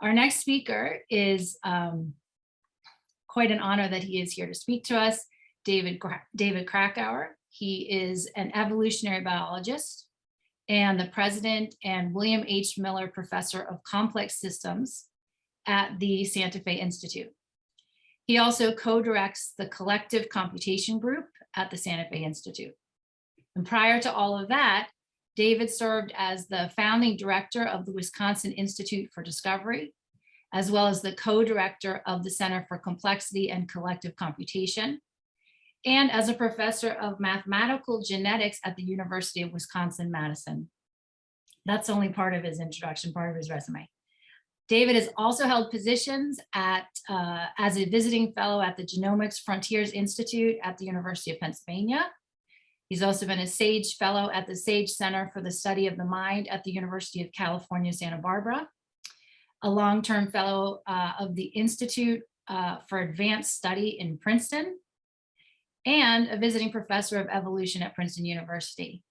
Our next speaker is um, quite an honor that he is here to speak to us, David, David Krakauer. He is an evolutionary biologist and the president and William H. Miller Professor of Complex Systems at the Santa Fe Institute. He also co-directs the Collective Computation Group at the Santa Fe Institute. And prior to all of that, David served as the founding director of the Wisconsin Institute for Discovery, as well as the co-director of the Center for Complexity and Collective Computation, and as a professor of mathematical genetics at the University of Wisconsin-Madison. That's only part of his introduction, part of his resume. David has also held positions at uh, as a visiting fellow at the Genomics Frontiers Institute at the University of Pennsylvania. He's also been a SAGE Fellow at the SAGE Center for the Study of the Mind at the University of California, Santa Barbara, a long-term fellow uh, of the Institute uh, for Advanced Study in Princeton, and a visiting professor of evolution at Princeton University.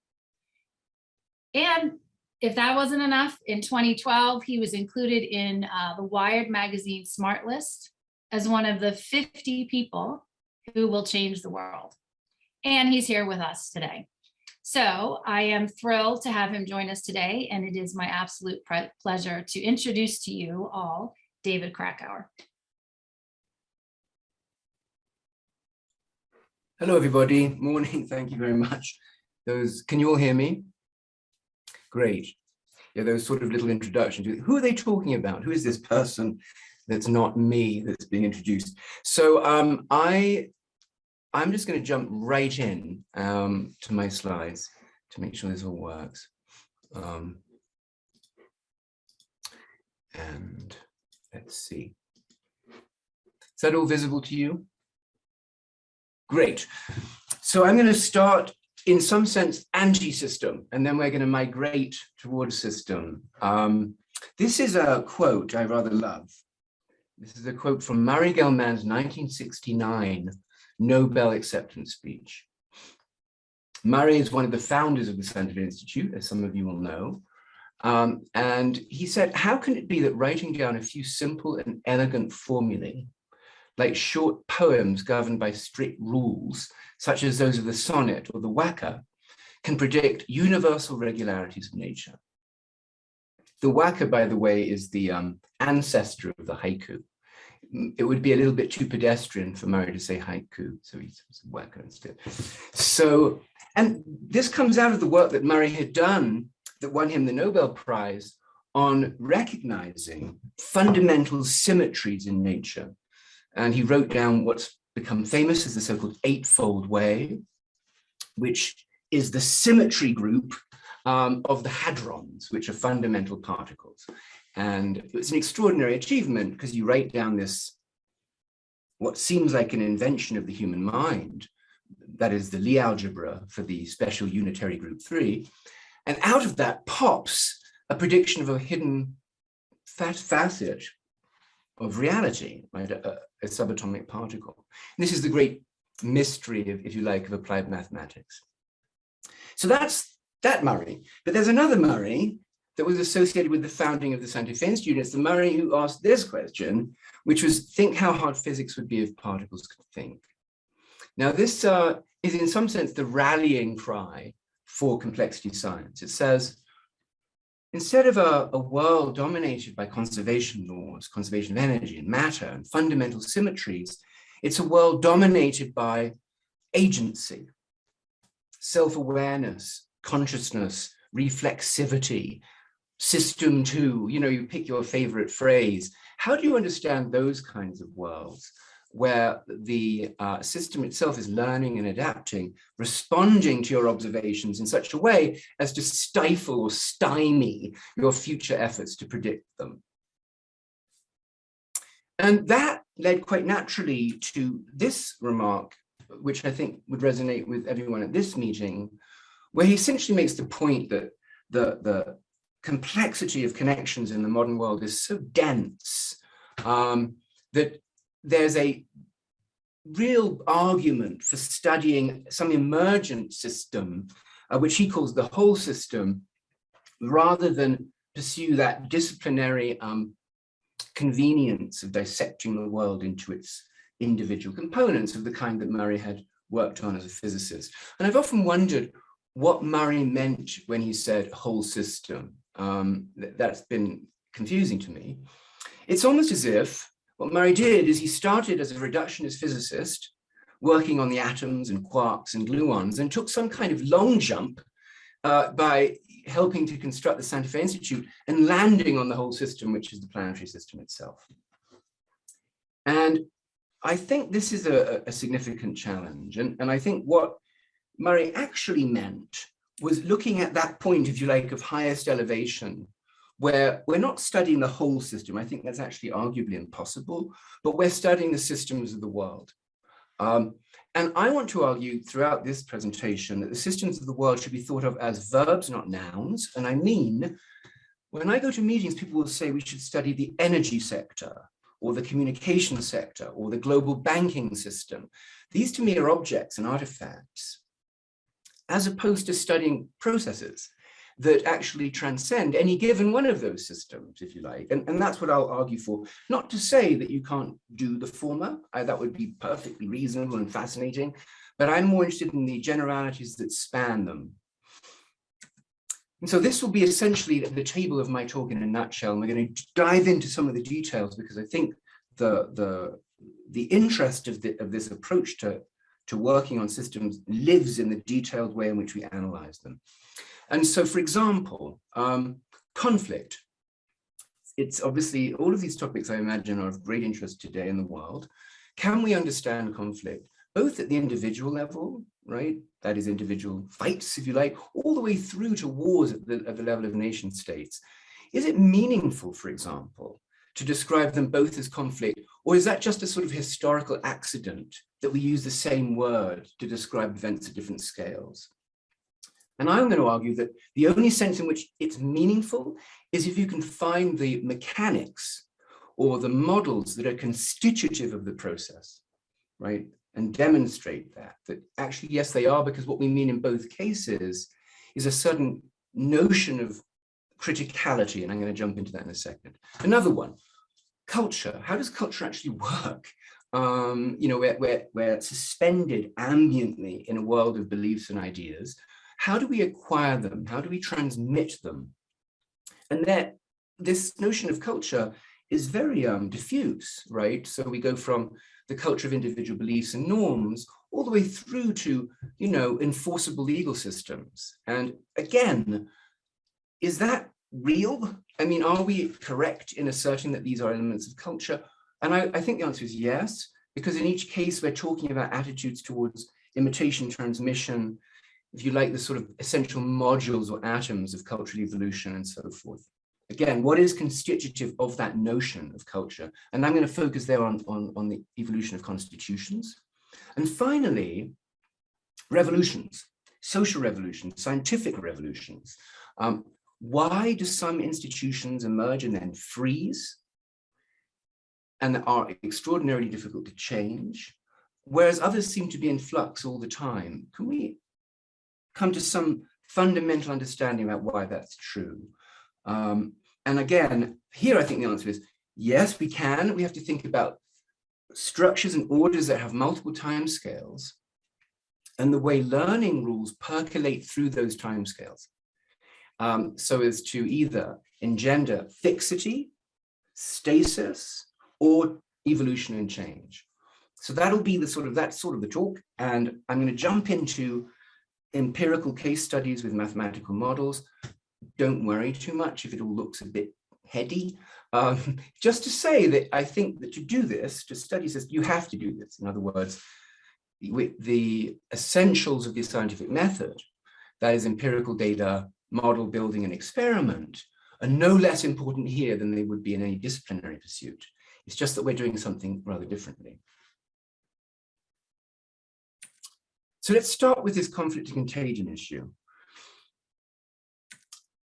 And if that wasn't enough, in 2012, he was included in uh, the Wired magazine Smart List as one of the 50 people who will change the world. And he's here with us today. So I am thrilled to have him join us today, and it is my absolute pleasure to introduce to you all David Krakauer. Hello, everybody. Morning. Thank you very much. Those, can you all hear me? Great. Yeah, those sort of little introductions. Who are they talking about? Who is this person that's not me that's being introduced? So um, I, I'm just going to jump right in um, to my slides to make sure this all works. Um, and let's see. Is that all visible to you? Great. So I'm going to start in some sense anti-system, and then we're going to migrate towards system. Um, this is a quote I rather love. This is a quote from Murray Gell-Mann's 1969 Nobel acceptance speech. Murray is one of the founders of the Fe Institute, as some of you will know. Um, and he said, how can it be that writing down a few simple and elegant formulae like short poems governed by strict rules, such as those of the sonnet or the waka, can predict universal regularities of nature. The waka, by the way, is the um, ancestor of the haiku. It would be a little bit too pedestrian for Murray to say haiku, so he a waka instead. So, and this comes out of the work that Murray had done that won him the Nobel Prize on recognizing fundamental symmetries in nature and he wrote down what's become famous as the so-called Eightfold Way, which is the symmetry group um, of the hadrons, which are fundamental particles. And it's an extraordinary achievement because you write down this, what seems like an invention of the human mind, that is the Lie algebra for the special unitary group three. And out of that pops a prediction of a hidden facet of reality, right? A, a subatomic particle. And this is the great mystery, of, if you like, of applied mathematics. So that's that Murray. But there's another Murray that was associated with the founding of the Santa Fe Institute. It's the Murray who asked this question, which was think how hard physics would be if particles could think. Now this uh, is in some sense the rallying cry for complexity science. It says, Instead of a, a, world dominated by conservation laws, conservation of energy and matter and fundamental symmetries, it's a world dominated by agency, self-awareness, consciousness, reflexivity, system two, you know, you pick your favorite phrase. How do you understand those kinds of worlds? where the uh, system itself is learning and adapting, responding to your observations in such a way as to stifle or stymie your future efforts to predict them. And that led quite naturally to this remark, which I think would resonate with everyone at this meeting, where he essentially makes the point that the, the complexity of connections in the modern world is so dense um, that there's a real argument for studying some emergent system, uh, which he calls the whole system, rather than pursue that disciplinary um, convenience of dissecting the world into its individual components of the kind that Murray had worked on as a physicist. And I've often wondered what Murray meant when he said whole system. Um, that's been confusing to me. It's almost as if what Murray did is he started as a reductionist physicist, working on the atoms and quarks and gluons, and took some kind of long jump uh, by helping to construct the Santa Fe Institute and landing on the whole system, which is the planetary system itself. And I think this is a, a significant challenge. And, and I think what Murray actually meant was looking at that point, if you like, of highest elevation, where we're not studying the whole system. I think that's actually arguably impossible, but we're studying the systems of the world. Um, and I want to argue throughout this presentation that the systems of the world should be thought of as verbs, not nouns. And I mean, when I go to meetings, people will say we should study the energy sector or the communication sector or the global banking system. These to me are objects and artifacts, as opposed to studying processes that actually transcend any given one of those systems, if you like. And, and that's what I'll argue for. Not to say that you can't do the former, I, that would be perfectly reasonable and fascinating, but I'm more interested in the generalities that span them. And so this will be essentially the table of my talk in a nutshell. And we're going to dive into some of the details because I think the, the, the interest of, the, of this approach to, to working on systems lives in the detailed way in which we analyze them. And so, for example, um, conflict. It's obviously, all of these topics I imagine are of great interest today in the world. Can we understand conflict, both at the individual level, right? That is individual fights, if you like, all the way through to wars at the, at the level of nation states. Is it meaningful, for example, to describe them both as conflict, or is that just a sort of historical accident that we use the same word to describe events at different scales? And I'm going to argue that the only sense in which it's meaningful is if you can find the mechanics or the models that are constitutive of the process, right? And demonstrate that, that actually, yes, they are, because what we mean in both cases is a certain notion of criticality. And I'm going to jump into that in a second. Another one, culture. How does culture actually work? Um, you know, we're, we're, we're suspended ambiently in a world of beliefs and ideas how do we acquire them? How do we transmit them? And that this notion of culture is very um, diffuse, right? So we go from the culture of individual beliefs and norms all the way through to, you know, enforceable legal systems. And again, is that real? I mean, are we correct in asserting that these are elements of culture? And I, I think the answer is yes, because in each case, we're talking about attitudes towards imitation, transmission, if you like, the sort of essential modules or atoms of cultural evolution and so forth. Again, what is constitutive of that notion of culture? And I'm going to focus there on, on, on the evolution of constitutions. And finally, revolutions, social revolutions, scientific revolutions. Um, why do some institutions emerge and then freeze and are extraordinarily difficult to change, whereas others seem to be in flux all the time? Can we come to some fundamental understanding about why that's true. Um, and again, here I think the answer is yes, we can. We have to think about structures and orders that have multiple timescales and the way learning rules percolate through those timescales. Um, so as to either engender fixity, stasis, or evolution and change. So that'll be the sort of, that's sort of the talk. And I'm going to jump into empirical case studies with mathematical models. Don't worry too much if it all looks a bit heady. Um, just to say that I think that to do this, to study this, you have to do this. In other words, with the essentials of the scientific method, that is empirical data, model building and experiment, are no less important here than they would be in any disciplinary pursuit. It's just that we're doing something rather differently. So let's start with this conflict and contagion issue.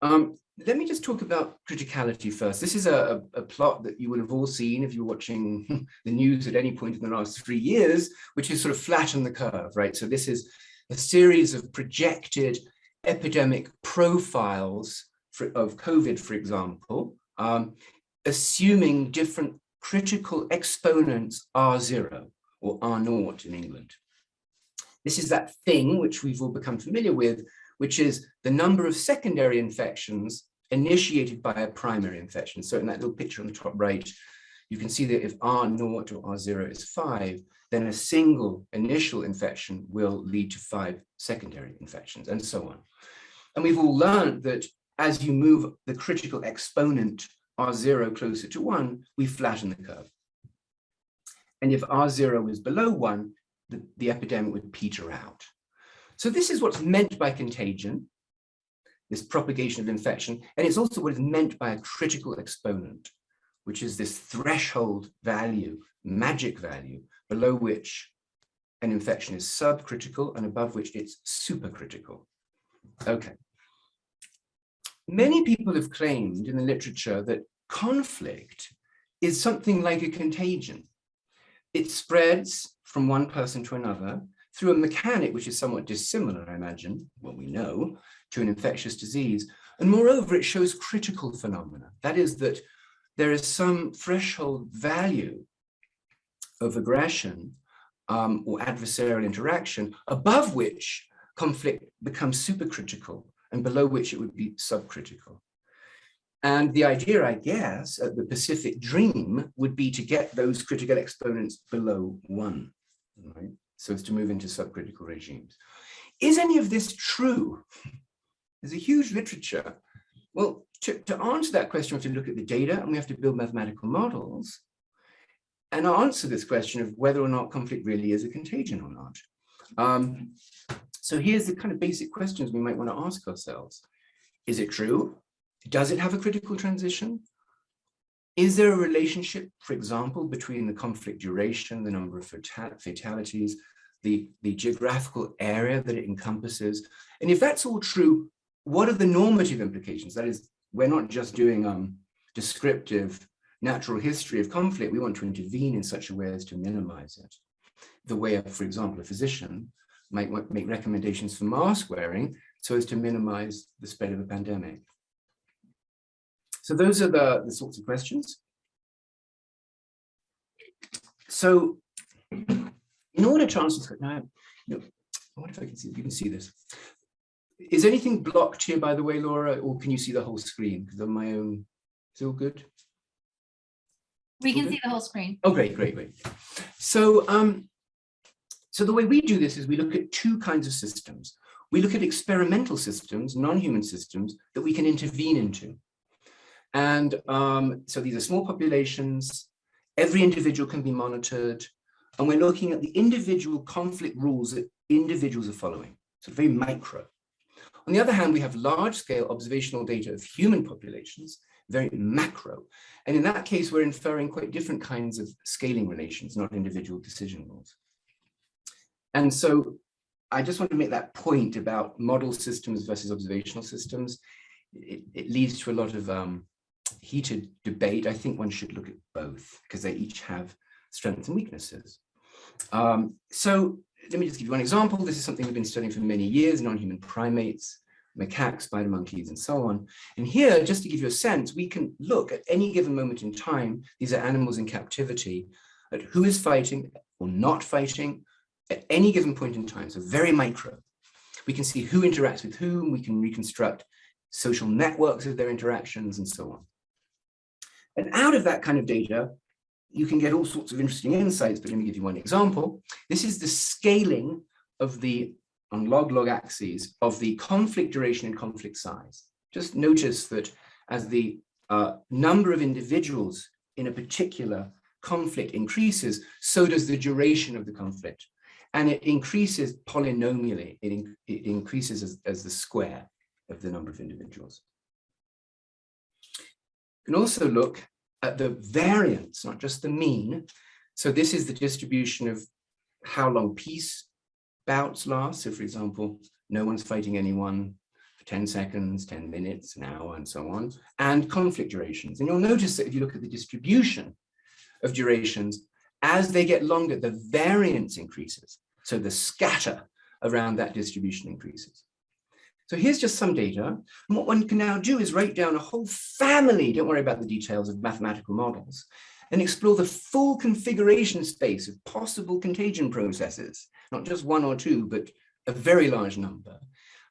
Um, let me just talk about criticality first. This is a, a, plot that you would have all seen if you're watching the news at any point in the last three years, which is sort of flatten the curve, right? So this is a series of projected epidemic profiles for, of COVID, for example, um, assuming different critical exponents R0 or R0 in England. This is that thing which we've all become familiar with, which is the number of secondary infections initiated by a primary infection. So in that little picture on the top right, you can see that if R0 or R0 is five, then a single initial infection will lead to five secondary infections and so on. And we've all learned that as you move the critical exponent R0 closer to one, we flatten the curve. And if R0 is below one, the, the epidemic would peter out. So this is what's meant by contagion, this propagation of infection, and it's also what is meant by a critical exponent, which is this threshold value, magic value, below which an infection is subcritical and above which it's supercritical. Okay. Many people have claimed in the literature that conflict is something like a contagion. It spreads from one person to another through a mechanic which is somewhat dissimilar, I imagine, what we know, to an infectious disease. And moreover, it shows critical phenomena. That is that there is some threshold value of aggression um, or adversarial interaction above which conflict becomes supercritical and below which it would be subcritical. And the idea, I guess, at the Pacific Dream would be to get those critical exponents below one, right? So as to move into subcritical regimes. Is any of this true? There's a huge literature. Well, to, to answer that question, we have to look at the data and we have to build mathematical models and answer this question of whether or not conflict really is a contagion or not. Um, so here's the kind of basic questions we might want to ask ourselves. Is it true? Does it have a critical transition? Is there a relationship, for example, between the conflict duration, the number of fatalities, the, the geographical area that it encompasses? And if that's all true, what are the normative implications? That is, we're not just doing um, descriptive natural history of conflict, we want to intervene in such a way as to minimize it. The way, for example, a physician might make recommendations for mask wearing so as to minimize the spread of a pandemic. So those are the, the sorts of questions. So in order to answer now, know, I wonder if I can see, you can see this. Is anything blocked here, by the way, Laura, or can you see the whole screen? Because my own, it's um, all good? We can see the whole screen. Oh, great, great, great. So, um, so the way we do this is we look at two kinds of systems. We look at experimental systems, non-human systems that we can intervene into. And um, so these are small populations, every individual can be monitored, and we're looking at the individual conflict rules that individuals are following, so very micro. On the other hand, we have large scale observational data of human populations, very macro. And in that case, we're inferring quite different kinds of scaling relations, not individual decision rules. And so I just want to make that point about model systems versus observational systems. It, it leads to a lot of um, heated debate. I think one should look at both because they each have strengths and weaknesses. Um, so let me just give you one example. This is something we've been studying for many years, non-human primates, macaques, spider monkeys, and so on. And here, just to give you a sense, we can look at any given moment in time, these are animals in captivity, at who is fighting or not fighting at any given point in time, so very micro. We can see who interacts with whom, we can reconstruct social networks of their interactions and so on. And out of that kind of data, you can get all sorts of interesting insights, but let me give you one example. This is the scaling of the, on log-log axes, of the conflict duration and conflict size. Just notice that as the uh, number of individuals in a particular conflict increases, so does the duration of the conflict. And it increases polynomially, it, in, it increases as, as the square of the number of individuals. You can also look at the variance, not just the mean. So this is the distribution of how long peace bouts last. So for example, no one's fighting anyone for 10 seconds, 10 minutes, an hour, and so on, and conflict durations. And you'll notice that if you look at the distribution of durations, as they get longer, the variance increases. So the scatter around that distribution increases. So here's just some data. And what one can now do is write down a whole family, don't worry about the details of mathematical models, and explore the full configuration space of possible contagion processes, not just one or two, but a very large number,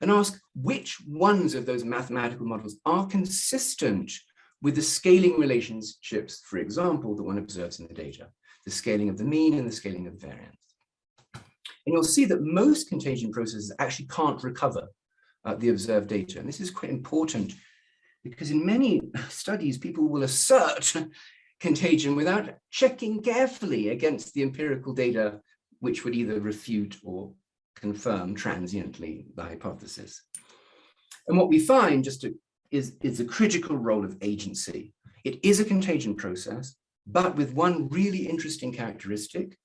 and ask which ones of those mathematical models are consistent with the scaling relationships, for example, that one observes in the data, the scaling of the mean and the scaling of the variance. And you'll see that most contagion processes actually can't recover uh, the observed data. And this is quite important because in many studies, people will assert contagion without checking carefully against the empirical data, which would either refute or confirm transiently the hypothesis. And what we find just to, is, is a critical role of agency. It is a contagion process, but with one really interesting characteristic,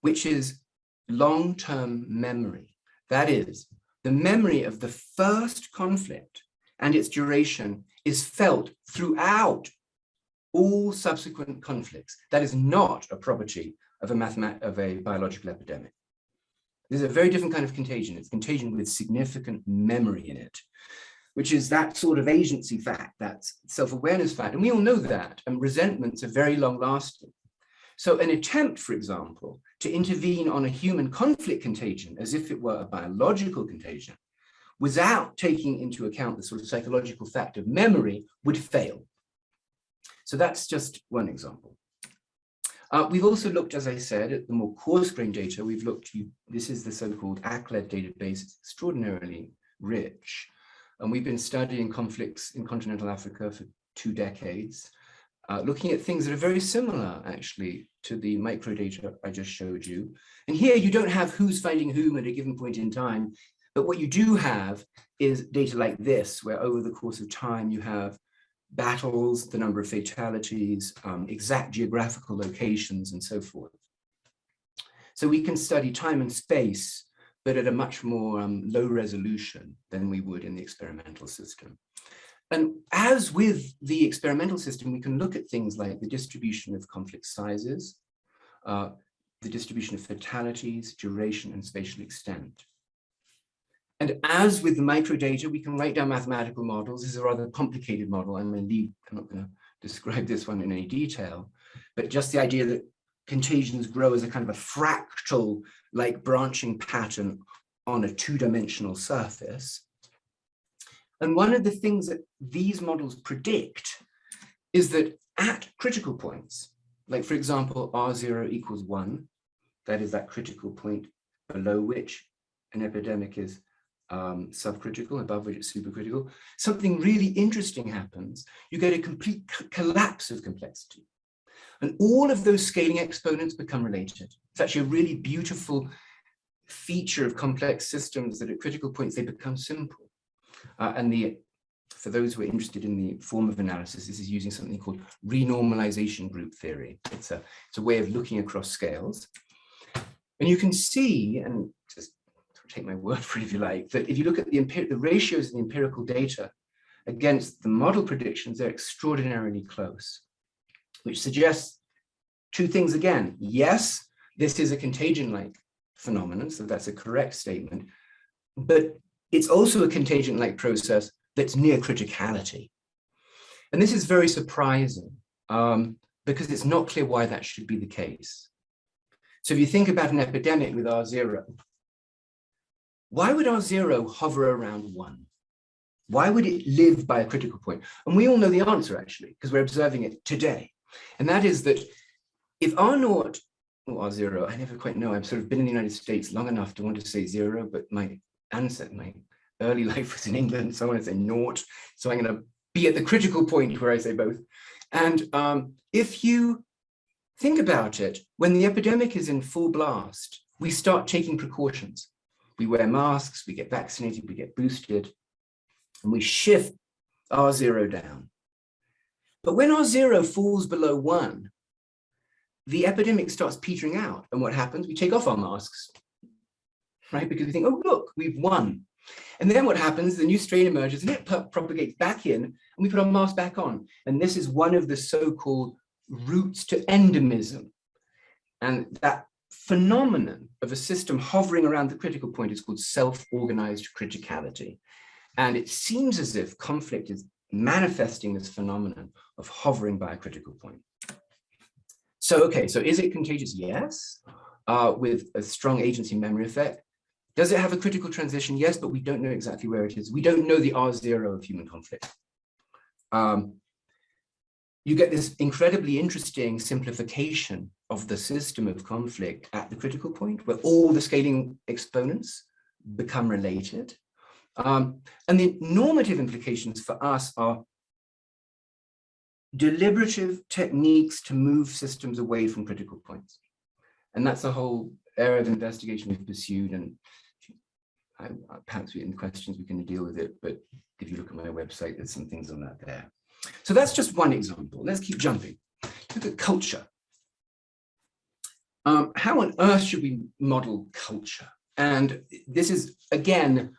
which is long-term memory. That is, the memory of the first conflict and its duration is felt throughout all subsequent conflicts. That is not a property of a, of a biological epidemic. This is a very different kind of contagion. It's contagion with significant memory in it, which is that sort of agency fact, that self-awareness fact. And we all know that, and resentments are very long lasting. So an attempt, for example, to intervene on a human conflict contagion as if it were a biological contagion without taking into account the sort of psychological fact of memory would fail. So that's just one example. Uh, we've also looked, as I said, at the more coarse-grained data. We've looked, you, this is the so-called ACLED database, extraordinarily rich. And we've been studying conflicts in continental Africa for two decades uh, looking at things that are very similar actually to the microdata I just showed you. And here you don't have who's fighting whom at a given point in time, but what you do have is data like this, where over the course of time you have battles, the number of fatalities, um, exact geographical locations, and so forth. So we can study time and space, but at a much more um, low resolution than we would in the experimental system. And as with the experimental system, we can look at things like the distribution of conflict sizes, uh, the distribution of fatalities, duration, and spatial extent. And as with the microdata, we can write down mathematical models. This is a rather complicated model. I'm, leave, I'm not going to describe this one in any detail, but just the idea that contagions grow as a kind of a fractal like branching pattern on a two-dimensional surface and one of the things that these models predict is that at critical points, like for example, R0 equals one, that is that critical point below which an epidemic is um, subcritical, above which it's supercritical, something really interesting happens. You get a complete collapse of complexity. And all of those scaling exponents become related. It's actually a really beautiful feature of complex systems that at critical points, they become simple. Uh, and the for those who are interested in the form of analysis, this is using something called renormalization group theory. It's a, it's a way of looking across scales. And you can see, and just take my word for it if you like, that if you look at the, the ratios in the empirical data against the model predictions, they're extraordinarily close, which suggests two things again. Yes, this is a contagion-like phenomenon, so that's a correct statement, but it's also a contagion-like process that's near criticality. And this is very surprising um, because it's not clear why that should be the case. So if you think about an epidemic with R0, why would R0 hover around one? Why would it live by a critical point? And we all know the answer actually, because we're observing it today. And that is that if R naught or R0, I never quite know, I've sort of been in the United States long enough to want to say zero, but my answer, my early life was in England, so I want to say naught. So I'm going to be at the critical point where I say both. And um, if you think about it, when the epidemic is in full blast, we start taking precautions. We wear masks, we get vaccinated, we get boosted, and we shift R0 down. But when R0 falls below one, the epidemic starts petering out. And what happens? We take off our masks right? Because we think, oh, look, we've won. And then what happens, the new strain emerges and it propagates back in and we put our mask back on. And this is one of the so-called routes to endemism. And that phenomenon of a system hovering around the critical point is called self-organized criticality. And it seems as if conflict is manifesting this phenomenon of hovering by a critical point. So, okay, so is it contagious? Yes, uh, with a strong agency memory effect. Does it have a critical transition? Yes, but we don't know exactly where it is. We don't know the R0 of human conflict. Um, you get this incredibly interesting simplification of the system of conflict at the critical point where all the scaling exponents become related. Um, and the normative implications for us are deliberative techniques to move systems away from critical points. And that's a whole area of investigation we've pursued and I, perhaps in questions we can deal with it, but if you look at my website, there's some things on that there. So that's just one example. Let's keep jumping. Look at culture. Um, how on earth should we model culture? And this is, again,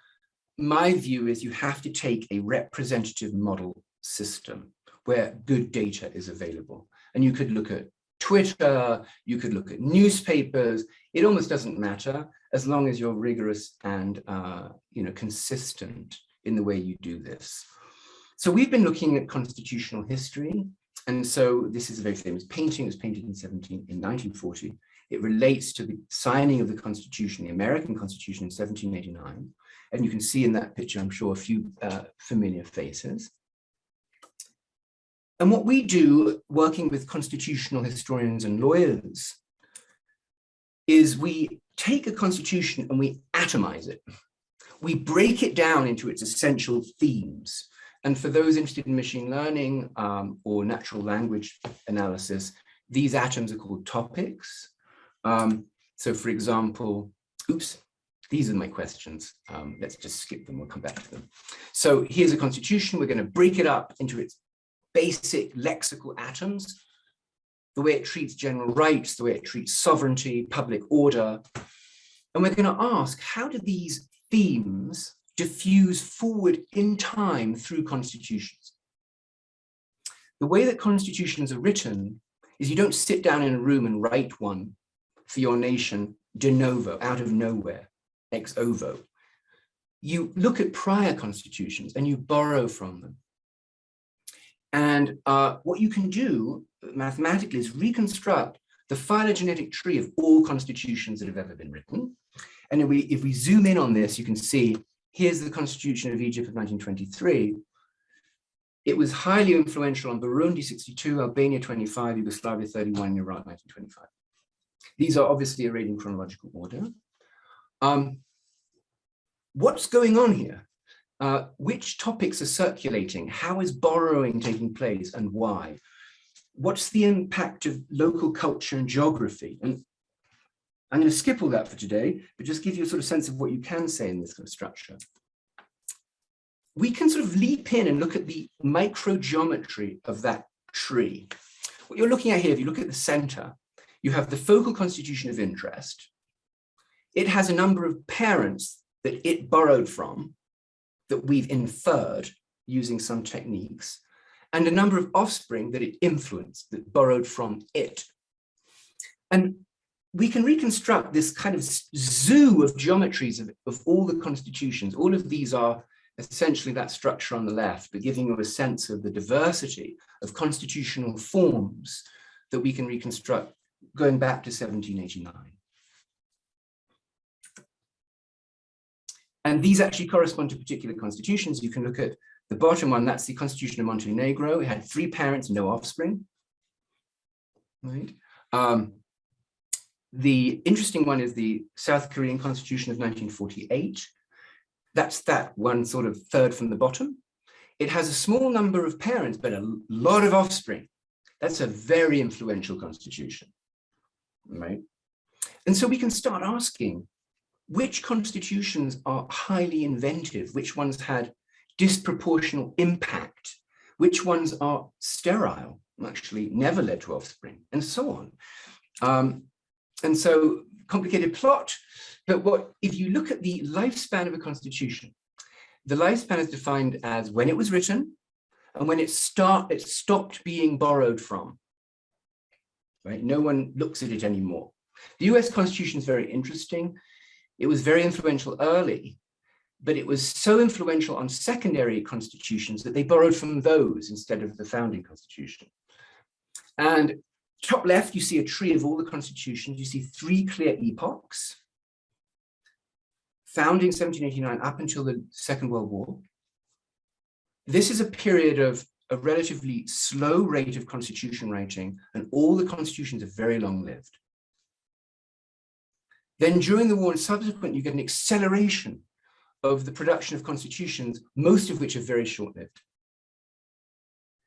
my view is you have to take a representative model system where good data is available. And you could look at Twitter, you could look at newspapers, it almost doesn't matter as long as you're rigorous and uh, you know, consistent in the way you do this. So we've been looking at constitutional history. And so this is a very famous painting, it was painted in 17, in 1940. It relates to the signing of the Constitution, the American Constitution in 1789. And you can see in that picture, I'm sure, a few uh, familiar faces. And what we do working with constitutional historians and lawyers is we take a constitution and we atomize it. We break it down into its essential themes. And for those interested in machine learning um, or natural language analysis, these atoms are called topics. Um, so for example, oops, these are my questions. Um, let's just skip them, we'll come back to them. So here's a constitution, we're gonna break it up into its basic lexical atoms, the way it treats general rights, the way it treats sovereignty, public order. And we're gonna ask, how do these themes diffuse forward in time through constitutions. The way that constitutions are written is you don't sit down in a room and write one for your nation de novo, out of nowhere, ex ovo. You look at prior constitutions and you borrow from them. And uh, what you can do mathematically is reconstruct the phylogenetic tree of all constitutions that have ever been written. And if we, if we zoom in on this, you can see here's the constitution of Egypt of 1923. It was highly influential on Burundi 62, Albania 25, Yugoslavia 31, Iraq 1925. These are obviously arrayed in chronological order. Um, what's going on here? Uh, which topics are circulating? How is borrowing taking place and why? What's the impact of local culture and geography? And I'm going to skip all that for today, but just give you a sort of sense of what you can say in this kind of structure. We can sort of leap in and look at the microgeometry of that tree. What you're looking at here, if you look at the center, you have the focal constitution of interest. It has a number of parents that it borrowed from, that we've inferred using some techniques, and a number of offspring that it influenced, that borrowed from it. And we can reconstruct this kind of zoo of geometries of, of all the constitutions. All of these are essentially that structure on the left, but giving you a sense of the diversity of constitutional forms that we can reconstruct going back to 1789. And these actually correspond to particular constitutions. You can look at the bottom one, that's the Constitution of Montenegro. It had three parents, no offspring. Right. Um, the interesting one is the South Korean Constitution of 1948. That's that one sort of third from the bottom. It has a small number of parents, but a lot of offspring. That's a very influential constitution, right? And so we can start asking, which constitutions are highly inventive? Which ones had disproportional impact? Which ones are sterile, actually never led to offspring, and so on. Um, and so complicated plot, but what if you look at the lifespan of a constitution, the lifespan is defined as when it was written and when it start it stopped being borrowed from. Right? No one looks at it anymore. The US Constitution is very interesting. It was very influential early, but it was so influential on secondary constitutions that they borrowed from those instead of the founding constitution. And top left, you see a tree of all the constitutions. You see three clear epochs. Founding 1789 up until the Second World War. This is a period of a relatively slow rate of constitution writing, and all the constitutions are very long-lived. Then during the war and subsequent, you get an acceleration of the production of constitutions, most of which are very short-lived.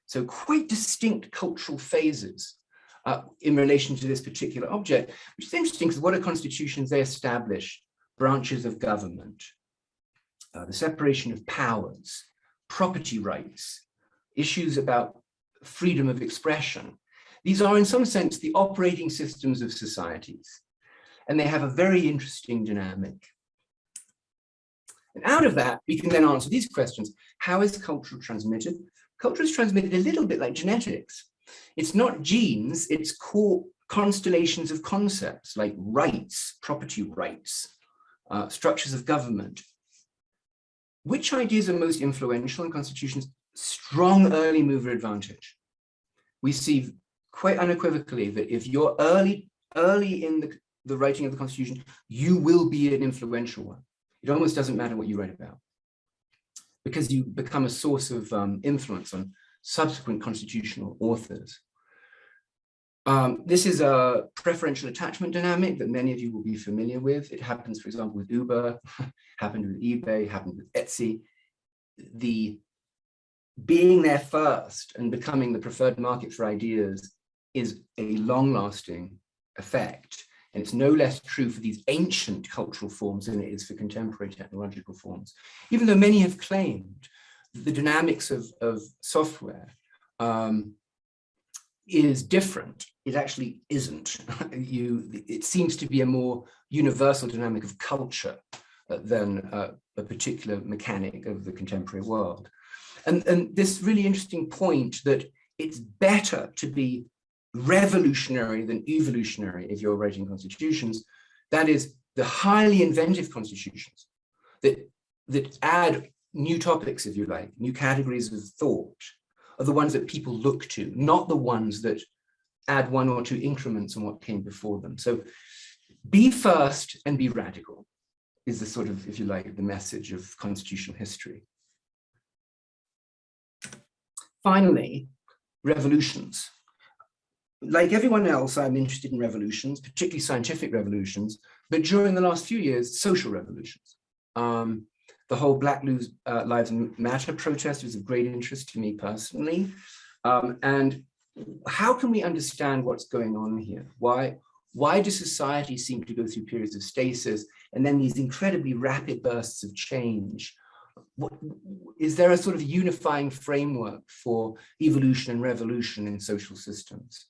So quite distinct cultural phases uh, in relation to this particular object, which is interesting because what are constitutions? They establish branches of government, uh, the separation of powers, property rights, issues about freedom of expression. These are in some sense the operating systems of societies, and they have a very interesting dynamic. And out of that, we can then answer these questions. How is culture transmitted? Culture is transmitted a little bit like genetics. It's not genes, it's core constellations of concepts like rights, property rights, uh, structures of government. Which ideas are most influential in constitutions? Strong early mover advantage. We see quite unequivocally that if you're early, early in the, the writing of the constitution, you will be an influential one. It almost doesn't matter what you write about because you become a source of um, influence on subsequent constitutional authors. Um, this is a preferential attachment dynamic that many of you will be familiar with. It happens, for example, with Uber, happened with eBay, happened with Etsy. The being there first and becoming the preferred market for ideas is a long-lasting effect. And it's no less true for these ancient cultural forms than it is for contemporary technological forms. Even though many have claimed the dynamics of, of software um, is different, it actually isn't. you, it seems to be a more universal dynamic of culture uh, than uh, a particular mechanic of the contemporary world. And, and this really interesting point that it's better to be revolutionary than evolutionary if you're writing constitutions. That is the highly inventive constitutions that, that add new topics, if you like, new categories of thought are the ones that people look to, not the ones that add one or two increments on what came before them. So be first and be radical is the sort of, if you like, the message of constitutional history. Finally, revolutions like everyone else, I'm interested in revolutions, particularly scientific revolutions, but during the last few years, social revolutions. Um, the whole Black uh, Lives Matter protest was of great interest to me personally. Um, and how can we understand what's going on here? Why, why does society seem to go through periods of stasis and then these incredibly rapid bursts of change? What, is there a sort of unifying framework for evolution and revolution in social systems?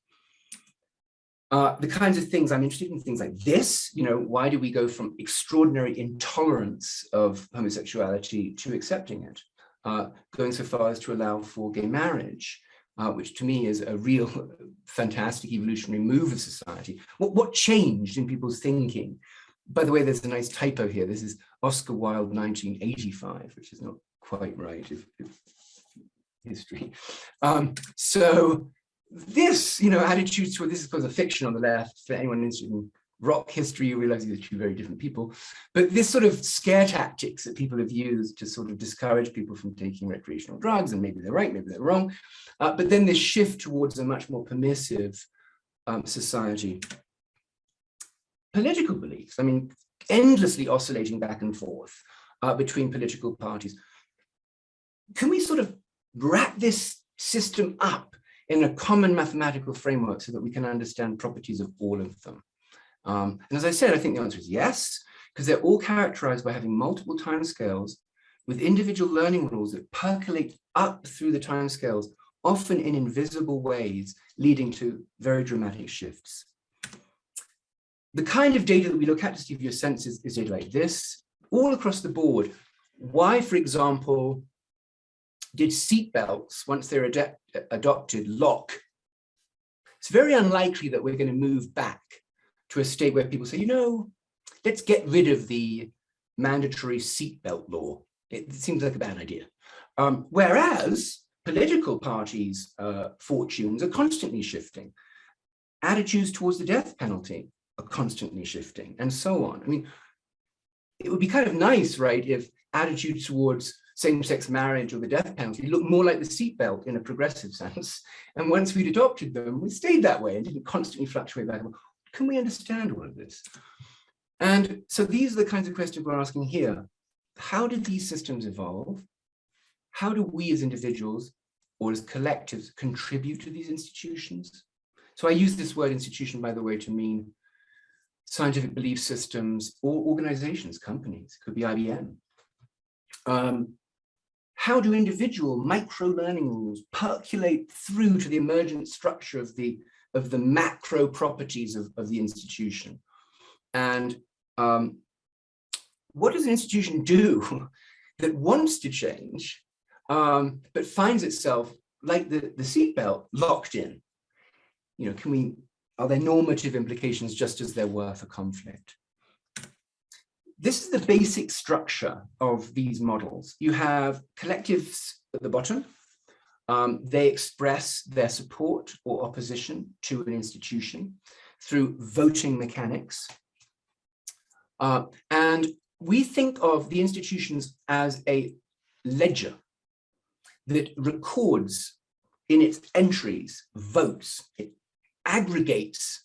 Uh, the kinds of things I'm interested in, things like this, you know, why do we go from extraordinary intolerance of homosexuality to accepting it? Uh, going so far as to allow for gay marriage, uh, which to me is a real fantastic evolutionary move of society. What, what changed in people's thinking? By the way, there's a nice typo here. This is Oscar Wilde 1985, which is not quite right if, if history. Um, so this, you know, attitudes toward this is because of fiction on the left, for anyone interested in rock history, you realize these are two very different people. But this sort of scare tactics that people have used to sort of discourage people from taking recreational drugs, and maybe they're right, maybe they're wrong. Uh, but then this shift towards a much more permissive um, society. Political beliefs, I mean, endlessly oscillating back and forth uh, between political parties. Can we sort of wrap this system up in a common mathematical framework so that we can understand properties of all of them? Um, and as I said, I think the answer is yes, because they're all characterized by having multiple timescales with individual learning rules that percolate up through the timescales, often in invisible ways, leading to very dramatic shifts. The kind of data that we look at to give you a sense is, is data like this, all across the board. Why, for example, did seatbelts, once they're ad adopted, lock? It's very unlikely that we're going to move back to a state where people say, you know, let's get rid of the mandatory seatbelt law. It, seems like a bad idea. Um, whereas political parties' uh, fortunes are constantly shifting. Attitudes towards the death penalty are constantly shifting and so on. I mean, it would be kind of nice, right, if attitudes towards same-sex marriage or the death penalty looked more like the seatbelt in a progressive sense. And once we'd adopted them, we stayed that way and didn't constantly fluctuate back. Can we understand all of this? And so these are the kinds of questions we're asking here. How did these systems evolve? How do we as individuals or as collectives contribute to these institutions? So I use this word institution, by the way, to mean scientific belief systems or organizations, companies, could be IBM. Um, how do individual micro learning rules percolate through to the emergent structure of the of the macro properties of, of the institution? And um, what does an institution do that wants to change, um, but finds itself like the, the seatbelt locked in? You know, can we, are there normative implications just as there were for conflict? This is the basic structure of these models. You have collectives at the bottom. Um, they express their support or opposition to an institution through voting mechanics. Uh, and we think of the institutions as a ledger that records in its entries votes. It aggregates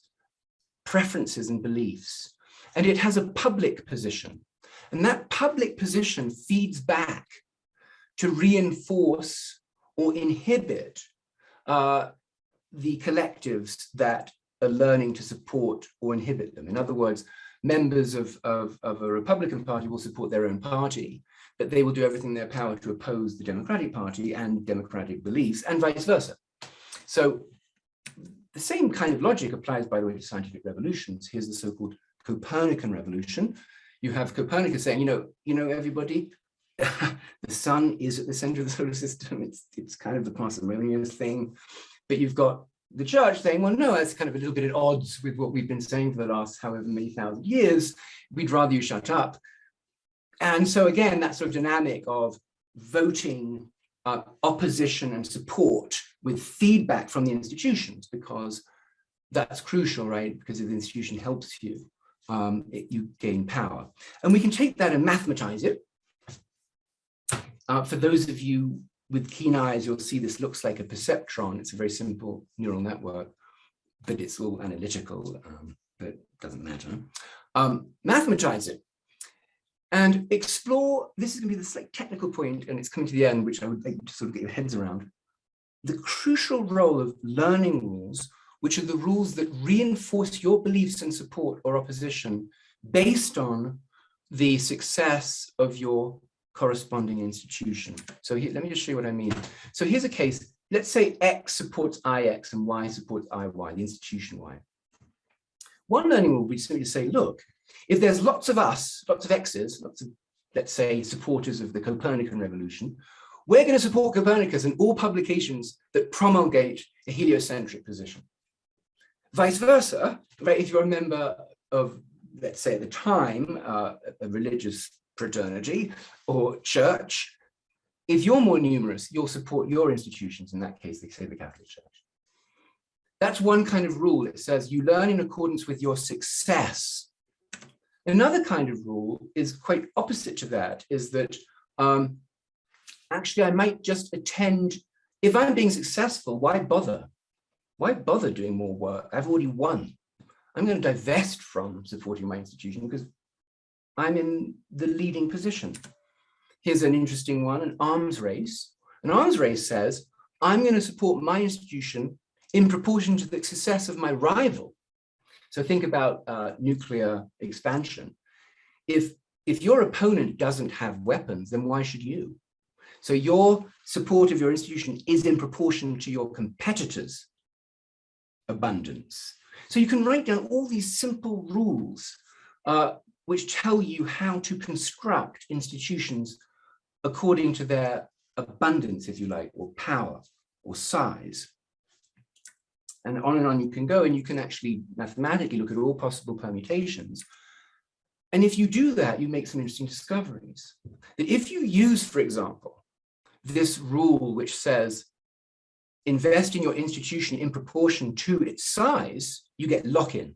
preferences and beliefs. And it has a public position. And that public position feeds back to reinforce or inhibit uh, the collectives that are learning to support or inhibit them. In other words, members of, of, of a Republican Party will support their own party, but they will do everything in their power to oppose the Democratic Party and democratic beliefs and vice versa. So the same kind of logic applies, by the way, to scientific revolutions. Here's the so-called Copernican revolution. You have Copernicus saying, you know, you know, everybody, the sun is at the center of the solar system. It's, it's kind of the parsimonious thing. But you've got the church saying, well, no, that's kind of a little bit at odds with what we've been saying for the last however many thousand years. We'd rather you shut up. And so again, that sort of dynamic of voting uh, opposition and support with feedback from the institutions, because that's crucial, right? Because if the institution helps you, um, it, you gain power. And we can take that and mathematize it. Uh, for those of you with keen eyes, you'll see this looks like a perceptron. It's a very simple neural network, but it's all analytical, um, but doesn't matter. Um, mathematize it and explore, this is gonna be the slight technical point, and it's coming to the end, which I would like to sort of get your heads around, the crucial role of learning rules, which are the rules that reinforce your beliefs in support or opposition based on the success of your corresponding institution. So here, let me just show you what I mean. So here's a case, let's say X supports IX and Y supports IY, the institution Y. One learning rule would be simply to say, look, if there's lots of us, lots of X's, lots of, let's say, supporters of the Copernican revolution, we're going to support Copernicus in all publications that promulgate a heliocentric position. Vice versa, right, if you're a member of, let's say at the time, uh, a religious fraternity or church, if you're more numerous, you'll support your institutions, in that case, they say the Catholic Church. That's one kind of rule. It says you learn in accordance with your success. Another kind of rule is quite opposite to that, is that um, actually I might just attend, if I'm being successful, why bother? Why bother doing more work? I've already won. I'm going to divest from supporting my institution because I'm in the leading position. Here's an interesting one, an arms race. An arms race says, I'm going to support my institution in proportion to the success of my rival. So think about uh, nuclear expansion. If, if your opponent doesn't have weapons, then why should you? So your support of your institution is in proportion to your competitors' abundance. So you can write down all these simple rules uh, which tell you how to construct institutions according to their abundance, if you like, or power or size. And on and on you can go and you can actually mathematically look at all possible permutations. And if you do that, you make some interesting discoveries. That if you use, for example, this rule which says invest in your institution in proportion to its size, you get lock-in.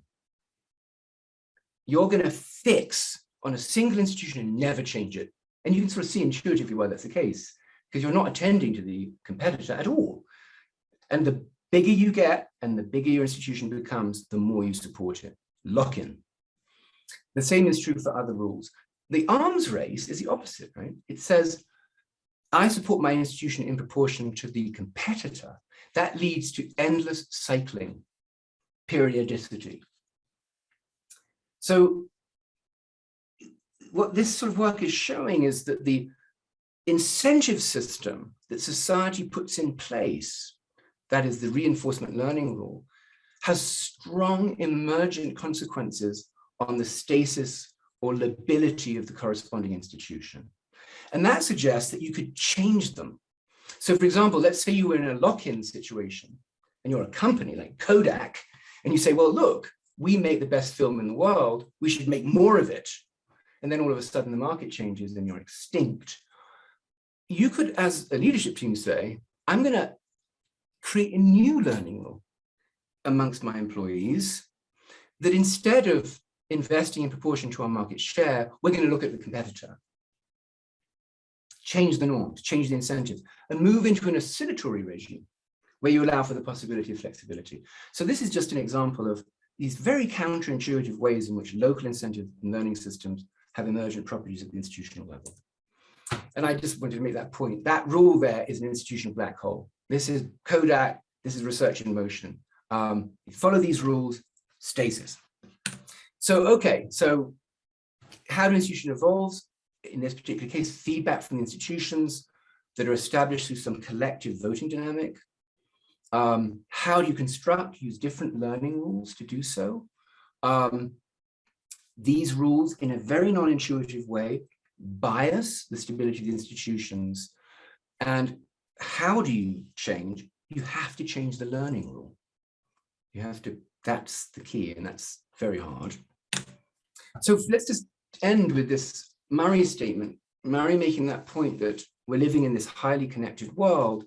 You're going to fix on a single institution and never change it. And you can sort of see intuitively why that's the case, because you're not attending to the competitor at all. And the bigger you get and the bigger your institution becomes, the more you support it. Lock-in. The same is true for other rules. The arms race is the opposite, right? It says, I support my institution in proportion to the competitor. That leads to endless cycling, periodicity. So what this sort of work is showing is that the incentive system that society puts in place, that is the reinforcement learning rule, has strong emergent consequences on the stasis or lability of the corresponding institution. And that suggests that you could change them. So for example, let's say you were in a lock-in situation and you're a company like Kodak, and you say, well, look, we make the best film in the world, we should make more of it. And then all of a sudden the market changes and you're extinct. You could, as a leadership team say, I'm gonna create a new learning rule amongst my employees that instead of investing in proportion to our market share, we're going to look at the competitor, change the norms, change the incentives, and move into an oscillatory regime where you allow for the possibility of flexibility. So this is just an example of these very counterintuitive ways in which local incentive and learning systems have emergent properties at the institutional level. And I just wanted to make that point. That rule there is an institutional black hole. This is Kodak, this is research in motion. Um, follow these rules, stasis. So, okay, so how do institution evolves? In this particular case, feedback from the institutions that are established through some collective voting dynamic. Um, how do you construct, use different learning rules to do so? Um, these rules, in a very non-intuitive way, bias the stability of the institutions. And how do you change? You have to change the learning rule. You have to, that's the key, and that's very hard. So let's just end with this Murray statement, Murray making that point that we're living in this highly connected world,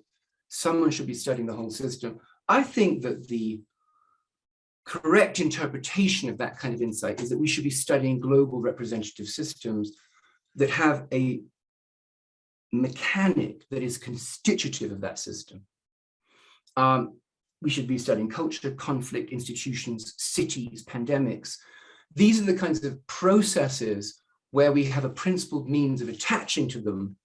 someone should be studying the whole system. I think that the correct interpretation of that kind of insight is that we should be studying global representative systems that have a mechanic that is constitutive of that system. Um, we should be studying culture, conflict, institutions, cities, pandemics, these are the kinds of processes where we have a principled means of attaching to them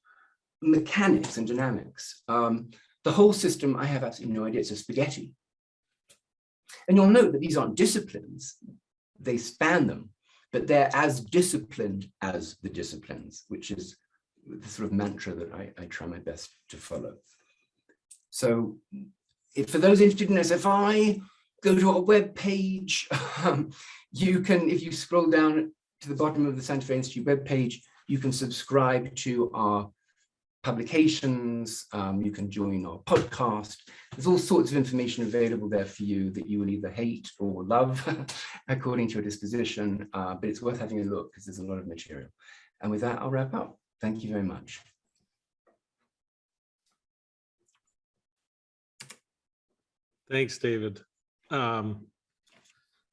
mechanics and dynamics. Um, the whole system, I have absolutely no idea, it's a spaghetti. And you'll note that these aren't disciplines, they span them, but they're as disciplined as the disciplines, which is the sort of mantra that I, I try my best to follow. So if, for those interested in SFI, go to our web page. Um, you can, if you scroll down to the bottom of the Santa Fe Institute web page, you can subscribe to our publications, um, you can join our podcast. There's all sorts of information available there for you that you will either hate or love according to your disposition, uh, but it's worth having a look because there's a lot of material. And with that, I'll wrap up. Thank you very much. Thanks, David. Um,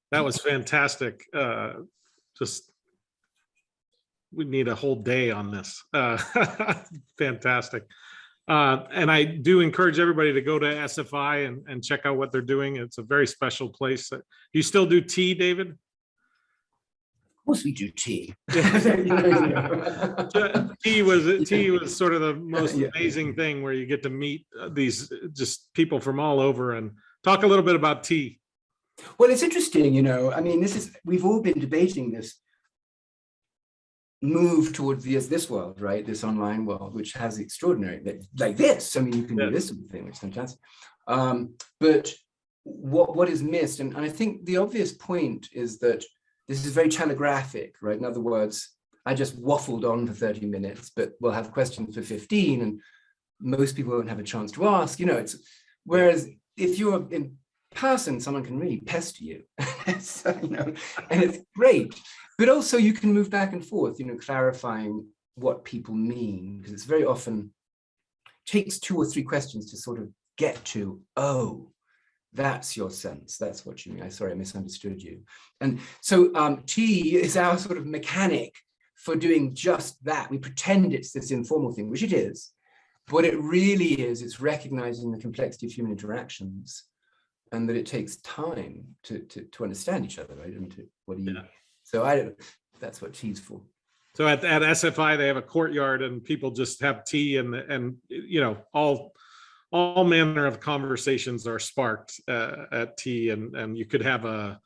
that was fantastic. Uh, just we need a whole day on this. Uh, fantastic. Uh, and I do encourage everybody to go to SFI and, and check out what they're doing. It's a very special place. You still do tea, David? Of course we do tea. tea was tea was sort of the most amazing thing where you get to meet uh, these uh, just people from all over and talk a little bit about tea. Well, it's interesting, you know, I mean, this is, we've all been debating this move towards this, this world, right? This online world, which has extraordinary, like this, I mean, you can do this sort of thing, which is fantastic. Um, but what, what is missed, and, and I think the obvious point is that this is very telegraphic, right? In other words, I just waffled on for 30 minutes, but we'll have questions for 15 and most people won't have a chance to ask, you know, it's, whereas if you're in, person, someone can really pester you. so, you know, and it's great. But also you can move back and forth, you know, clarifying what people mean, because it's very often takes two or three questions to sort of get to, oh, that's your sense. That's what you mean. I sorry, I misunderstood you. And so um, tea is our sort of mechanic for doing just that. We pretend it's this informal thing, which it is. What it really is, it's recognizing the complexity of human interactions and that it takes time to, to, to understand each other, right? And to, what do you, Yeah. so I don't, that's what tea's for. So at, at SFI, they have a courtyard and people just have tea and, and, you know, all, all manner of conversations are sparked uh, at tea and, and you could have a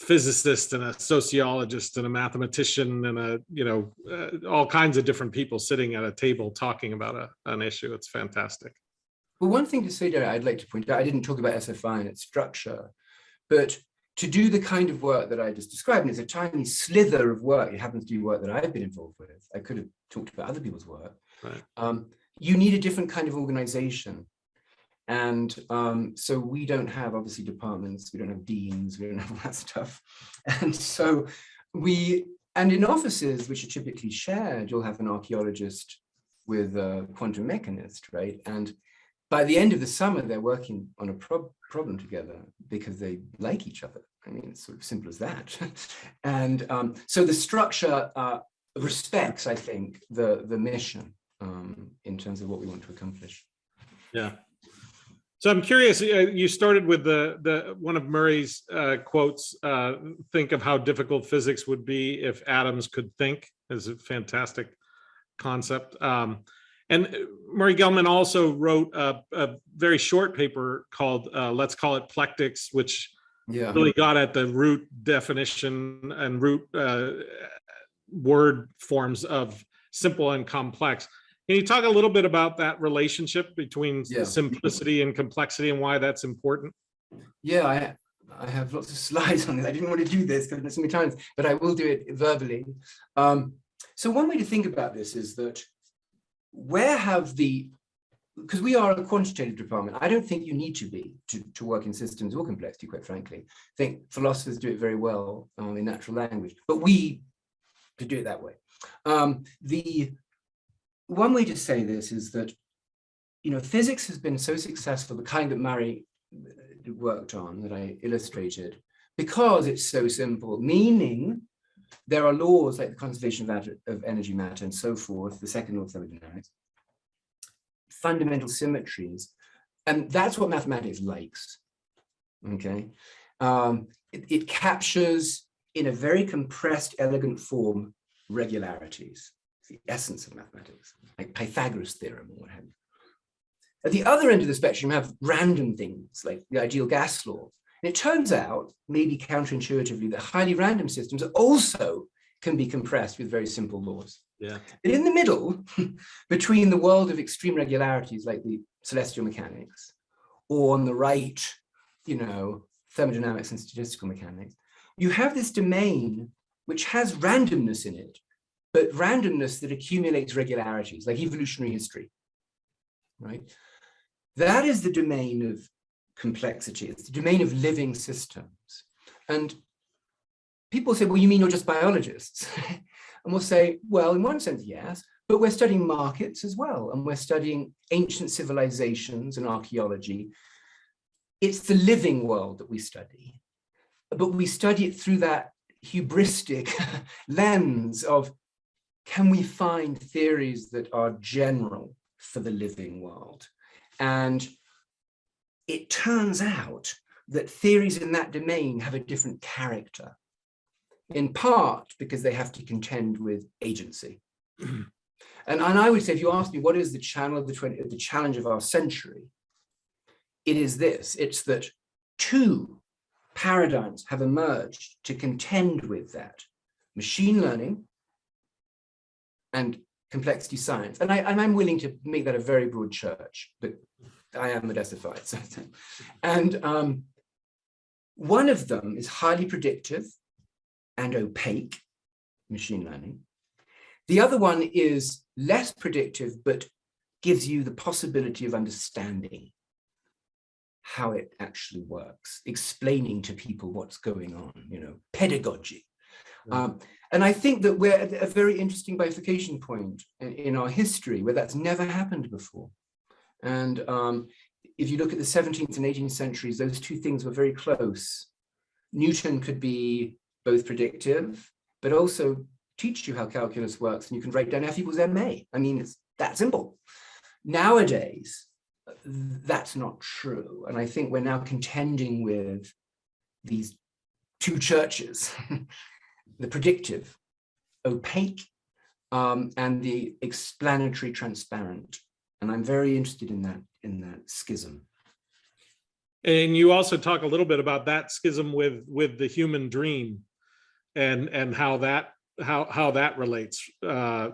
physicist and a sociologist and a mathematician and a, you know, uh, all kinds of different people sitting at a table talking about a, an issue. It's fantastic. Well, one thing to say there, I'd like to point out, I didn't talk about SFI and its structure, but to do the kind of work that I just described, and it's a tiny slither of work, it happens to be work that I've been involved with, I could have talked about other people's work, Right. um, you need a different kind of organization. And um, so we don't have obviously departments, we don't have deans, we don't have all that stuff. And so we, and in offices which are typically shared, you'll have an archaeologist with a quantum mechanist, right? And by the end of the summer, they're working on a prob problem together because they like each other. I mean, it's sort of simple as that. and um, so the structure uh, respects, I think, the, the mission um, in terms of what we want to accomplish. Yeah. So I'm curious, uh, you started with the, the, one of Murray's uh, quotes, uh, think of how difficult physics would be if atoms could think, is a fantastic concept. Um, and uh, Murray Gell-Mann also wrote a, a very short paper called, uh, let's call it Plectics, which Yeah. really got at the root definition and root uh, word forms of simple and complex. Can you talk a little bit about that relationship between Yeah. simplicity and complexity and why that's important? Yeah, I, I have lots of slides on this. I didn't want to do this because there's so many times, but I will do it verbally. Um, so one way to think about this is that where have the, because we are a quantitative department, I don't think you need to be to, to work in systems or complexity, quite frankly. I think philosophers do it very well um, in natural language, but we to do it that way. Um, the one way to say this is that, you know, physics has been so successful, the kind that Murray uh, worked on that I illustrated, because it's so simple, meaning there are laws like the conservation of, of energy matter and so forth, the second law of thermodynamics, fundamental symmetries, and that's what mathematics likes, okay? Um, it, it captures in a very compressed, elegant form, regularities, the essence of mathematics, like Pythagoras theorem or what have you. At the other end of the spectrum, you have random things like the ideal gas law. And it turns out, maybe counterintuitively, that highly random systems also can be compressed with very simple laws. Yeah. But in the middle, between the world of extreme regularities like the celestial mechanics, or on the right, you know, thermodynamics and statistical mechanics, you have this domain which has randomness in it, but randomness that accumulates regularities, like evolutionary history, right? That is the domain of complexity. It's the domain of living systems. And people say, well, you mean you're just biologists? and we'll say, well, in one sense, yes, but we're studying markets as well. And we're studying ancient civilizations and archaeology. It's the living world that we study, but we study it through that hubristic lens of, can we find theories that are general for the living world? And it turns out that theories in that domain have a different character, in part because they have to contend with agency. and, and I would say, if you ask me, what is the channel of the, 20, the challenge of our century? It is this, it's that two paradigms have emerged to contend with that, machine learning and complexity science. And, I, and I'm willing to make that a very broad church, but I am a SFI. So, and um, one of them is highly predictive and opaque, machine learning. The other one is less predictive, but gives you the possibility of understanding. how it actually works, explaining to people what's going on, you know, pedagogy. Um, and I think that we're at a very interesting bifurcation point in, in our history where that's never happened before. And um, if you look at the 17th and 18th centuries, those two things were very close. Newton could be both predictive, but also teach you how calculus works and you can write down F equals ma. I mean, it's that simple. Nowadays, that's not true. And I think we're now contending with these two churches, the predictive, opaque, um, and the explanatory transparent. And I'm very interested in that, in that schism. And you also talk a little bit about that schism with, with the human dream and, and how that, how, how that relates. Uh,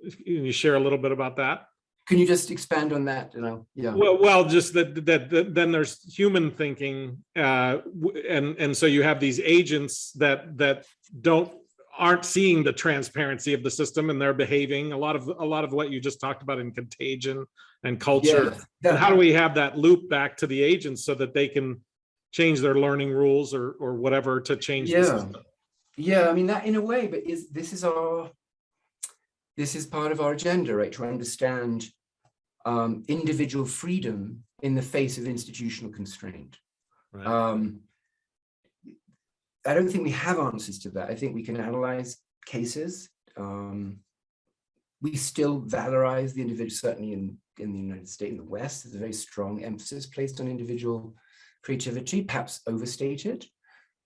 Can you share a little bit about that? Can you just expand on that? You know, yeah. Well, well, just that, that, that then there's human thinking, uh, and, and so you have these agents that, that don't, aren't seeing the transparency of the system and they're behaving, a lot of, a lot of what you just talked about in contagion and culture. Yeah, And how do we have that loop back to the agents so that they can change their learning rules or, or whatever to change the Yeah. system? Yeah, I mean that in a way, but is this is our this is part of our agenda, right? To understand um, individual freedom in the face of institutional constraint. Right. Um, I don't think we have answers to that. I think we can analyze cases. Um, we still valorize the individual, certainly in, in the United States, in the West, there's a very strong emphasis placed on individual creativity, perhaps overstated.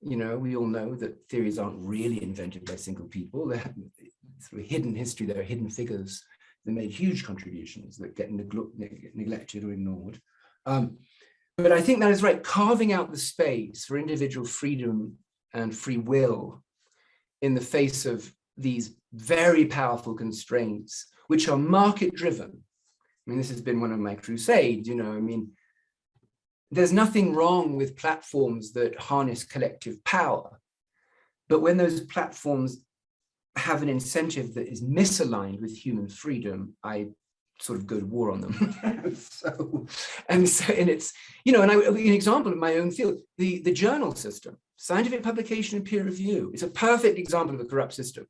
You know, we all know that theories aren't really invented by single people. They're through hidden history, there are hidden figures that made huge contributions that get neg- neglected or ignored. Um, but I think that is right, carving out the space for individual freedom and free will in the face of these very powerful constraints, which are market driven. I mean, this has been one of my crusades, you know, I mean, there's nothing wrong with platforms that harness collective power. But when those platforms have an incentive that is misaligned with human freedom, I sort of go to war on them. so, and so, and it's, you know, and I, an example of my own field, the, the journal system, scientific publication and peer review is a perfect example of a corrupt system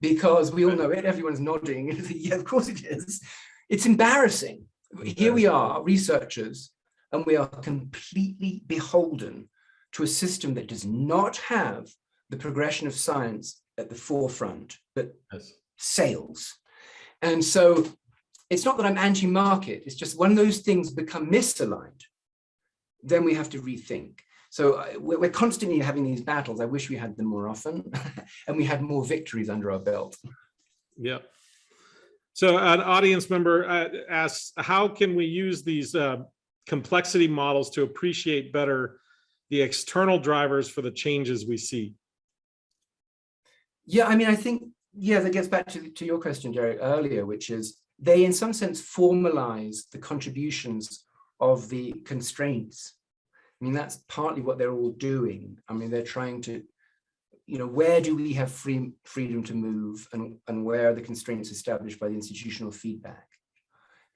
because we all know it, everyone's nodding, yeah, of course it is. It's embarrassing. Here we are, researchers, and we are completely beholden to a system that does not have the progression of science at the forefront, but Yes. sales. And so it's not that I'm anti-market, it's just when those things become misaligned, then we have to rethink. So uh, we're, constantly having these battles. I wish we had them more often and we had more victories under our belt. Yeah. So an audience member uh, asks, how can we use these uh, complexity models to appreciate better the external drivers for the changes we see? Yeah, I mean, I think, yeah, that gets back to, to your question, Derek, earlier, which is they, in some sense, formalize the contributions of the constraints. I mean, that's partly what they're all doing. I mean, they're trying to, you know, where do we have free freedom to move and, and where are the constraints established by the institutional feedback?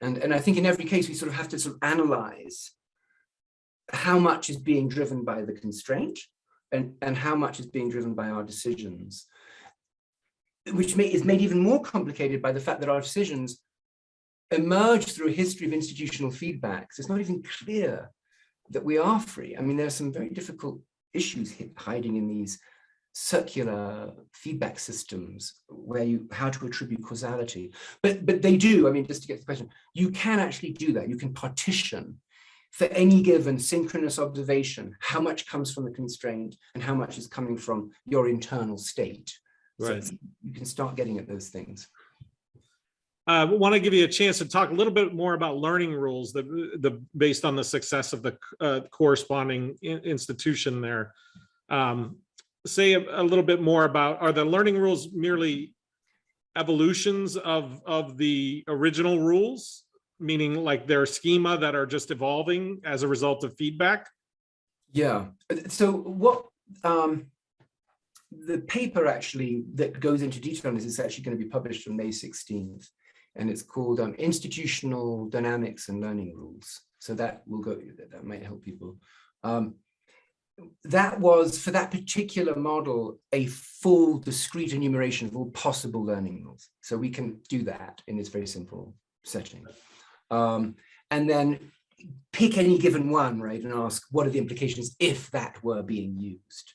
And, and I think in every case, we sort of have to sort of analyze how much is being driven by the constraint and, and how much is being driven by our decisions which may, is made even more complicated by the fact that our decisions emerge through a history of institutional feedback. So it's not even clear that we are free. I mean, there are some very difficult issues hiding in these circular feedback systems where you how to attribute causality but but they do i mean just to get to the question you can actually do that you can partition for any given synchronous observation how much comes from the constraint and how much is coming from your internal state so Right. you can start getting at those things. I want to give you a chance to talk a little bit more about learning rules the based on the success of the uh, corresponding in- institution there. Um, say a, a little bit more about are the learning rules merely evolutions of of the original rules, meaning like their schema that are just evolving as a result of feedback? Yeah. uh, So what um, the paper actually that goes into detail on this is actually going to be published on May 16th, and it's called um, Institutional Dynamics and Learning Rules. So that will go, that, might help people. Um, that was, for that particular model, a full discrete enumeration of all possible learning rules. So we can do that in this very simple setting. Um, and then pick any given one, right, and ask what are the implications if that were being used.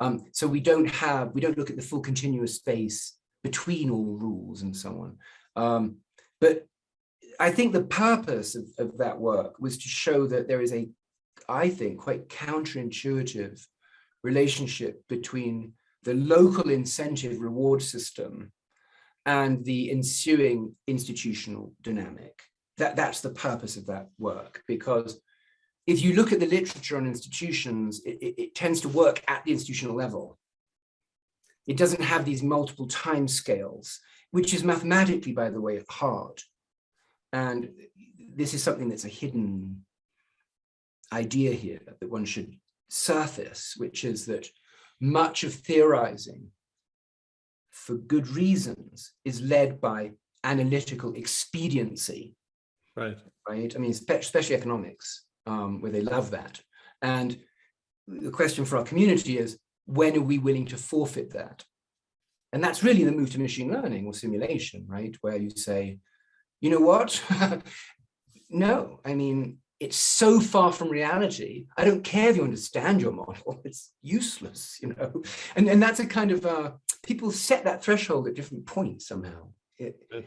Um, so we don't have, we don't look at the full continuous space between all rules and so on. Um, but I think the purpose of, of that work was to show that there is a, I think, quite counterintuitive relationship between the local incentive reward system and the ensuing institutional dynamic. That, that's the purpose of that work, because if you look at the literature on institutions, it, it, it tends to work at the institutional level. It doesn't have these multiple time scales, which is mathematically, by the way, hard. And this is something that's a hidden idea here that one should surface, which is that much of theorizing for good reasons is led by analytical expediency, Right. right? I mean, especially economics, um, where they love that. And the question for our community is, when are we willing to forfeit that? And that's really the move to machine learning or simulation, right? Where you say, you know what? no, I mean, it's so far from reality. I don't care if you understand your model, it's useless, you know? And, and that's a kind of, uh, people set that threshold at different points somehow. It, it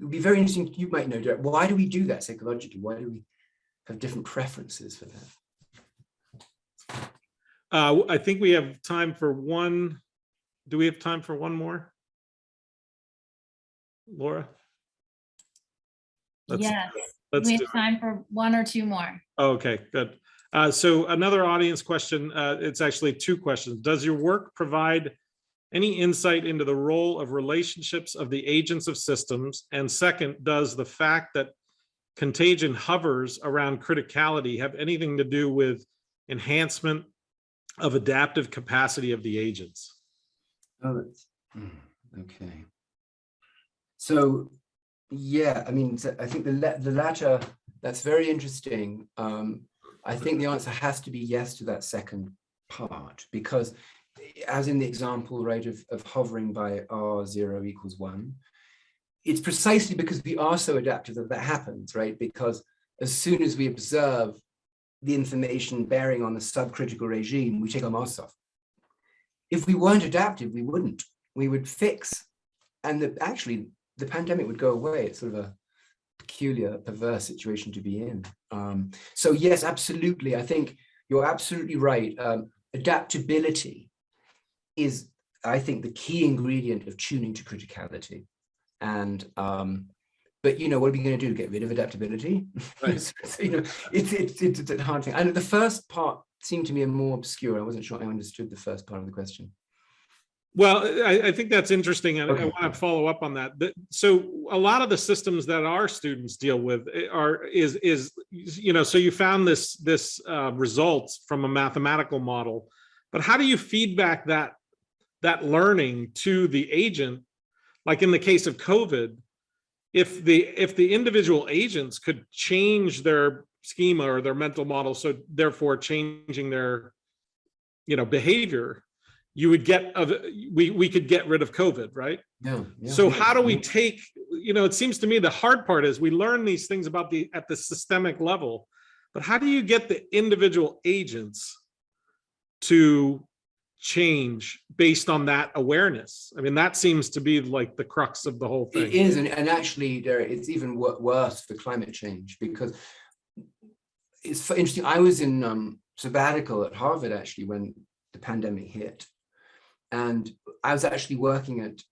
would be very interesting, you might know, Derek, why do we do that psychologically? Why do we have different preferences for that? Uh, I think we have time for one. Do we have time for one more? Laura? Let's- Yes, Let's we have time for one or two more. Okay, good. Uh, so another audience question, uh, it's actually two questions. Does your work provide any insight into the role of relationships of the agents of systems? And second, does the fact that contagion hovers around criticality have anything to do with enhancement of adaptive capacity of the agents? Oh, that's, mm, okay. So, yeah, I mean, so I think the, the latter, that's very interesting. Um, I think the answer has to be yes to that second part, because as in the example, right, of, of hovering by R zero equals one, it's precisely because we are so adaptive that that happens, right? Because as soon as we observe the information bearing on the subcritical regime, we take our masks off if we weren't adaptive, we wouldn't. We would fix, and the, actually the pandemic would go away. It's sort of a peculiar, perverse situation to be in. Um, so yes, absolutely. I think you're absolutely right. Um, adaptability is, I think, the key ingredient of tuning to criticality. And um, but you know, what are we going to do? Get rid of adaptability? Right. so, you know, it's it's it's a hard thing. And the first part seemed to me more obscure. I wasn't sure I understood the first part of the question. Well, I, I think that's interesting, and I Okay. want to follow up on that. So a lot of the systems that our students deal with eh, are, is, is, you know, so you found this, this uh, results from a mathematical model, but how do you feedback that, that learning to the agent? Like in the case of COVID, if the, if the individual agents could change their schema or their mental model, so therefore changing their, you know, behavior, you would get, of we, we could get rid of COVID, right? Yeah. yeah, So how do we take, you know, it seems to me the hard part is we learn these things about the, at the systemic level, but how do you get the individual agents to change based on that awareness? I mean, that seems to be like the crux of the whole thing. it is and, and actually, there it's even worse for climate change because it's interesting. I was in um, sabbatical at Harvard actually when the pandemic hit, and I was actually working at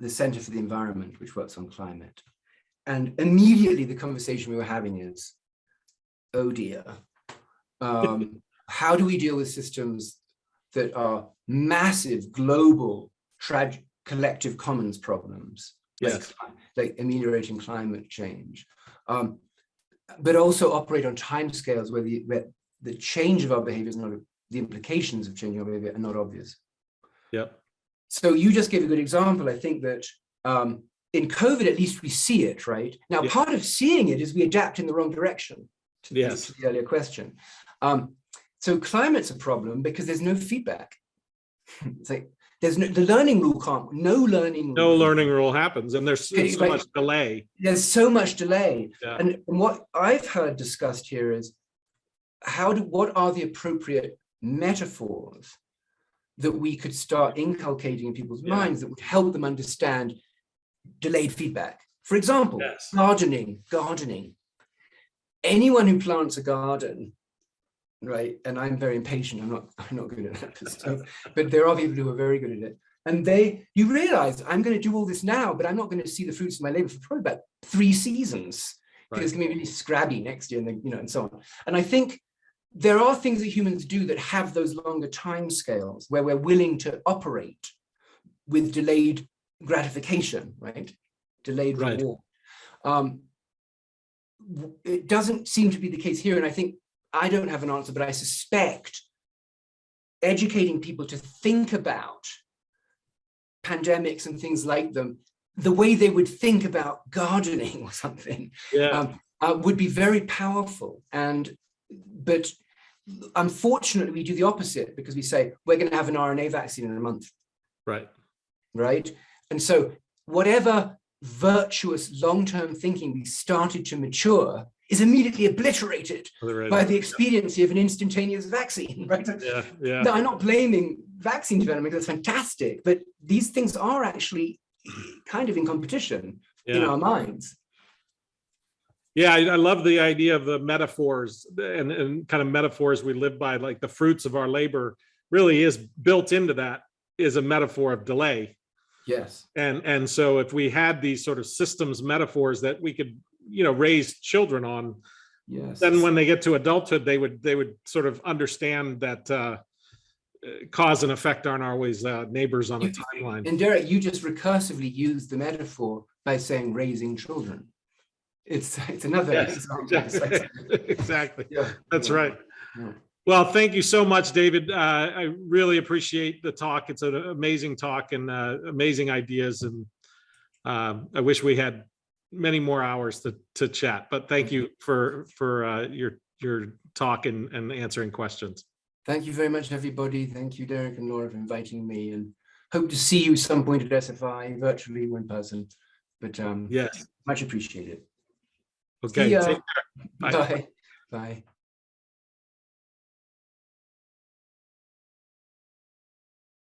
the Center for the Environment, which works on climate. And immediately the conversation we were having is, oh dear, um, how do we deal with systems that are massive global collective commons problems? like Yes. cli- Like ameliorating climate change. Um, but also operate on timescales where the, where the change of our behavior is not, the implications of changing our behavior are not obvious. Yeah. So you just gave a good example. I think that um, in COVID, at least we see it, right? Now, Yeah. part of seeing it is we adapt in the wrong direction. to the- Yes. to the earlier question. Um, so climate's a problem because there's no feedback. It's like, there's no, the learning rule can't, no learning. No rule. learning rule happens and there's so right. much delay. There's so much delay. Yeah. And what I've heard discussed here is how do, what are the appropriate metaphors that we could start inculcating in people's Yeah. minds that would help them understand delayed feedback? For example, Yes. gardening, gardening. Anyone who plants a garden, right? And I'm very impatient. I'm not, I'm not good at that stuff, but there are people who are very good at it. And they, you realize I'm going to do all this now, but I'm not going to see the fruits of my labor for probably about three seasons. Because it's going to be really scrabby next year, and then, you know, and so on. And I think there are things that humans do that have those longer time scales where we're willing to operate with delayed gratification, right? Delayed Right. reward. Um, it doesn't seem to be the case here, and I think I don't have an answer, but I suspect educating people to think about pandemics and things like them the way they would think about gardening or something Yeah, um, uh, would be very powerful. And but unfortunately, we do the opposite because we say we're going to have an RNA vaccine in a month, right. right? And so whatever virtuous long-term thinking we started to mature is immediately obliterated Right. by the expediency of an instantaneous vaccine, right? Yeah, yeah. No, I'm not blaming vaccine development, that's fantastic, but these things are actually kind of in competition in our minds. yeah, I, I love the idea of the metaphors and, and kind of metaphors we live by, like the fruits of our labor really is built into that is a metaphor of delay. Yes. And, and so if we had these sort of systems metaphors that we could, you know, raise children on, Yes. then when they get to adulthood, they would, they would sort of understand that uh, uh, cause and effect aren't always uh, neighbors on a You- timeline. And Derek, you just recursively used the metaphor by saying raising children. It's it's another Yes, example. Exactly. Exactly. yeah, That's yeah, right. yeah. Well, thank you so much, David. Uh, I really appreciate the talk. It's an amazing talk and uh, amazing ideas. And um, I wish we had many more hours to, to chat, but thank you for, for uh, your, your talk and, and answering questions. Thank you very much, everybody. Thank you, Derek and Laura, for inviting me and hope to see you some point at SFI, virtually or in person. But um, Yes. much appreciated. Okay. ya. take care. Bye. Bye. Bye.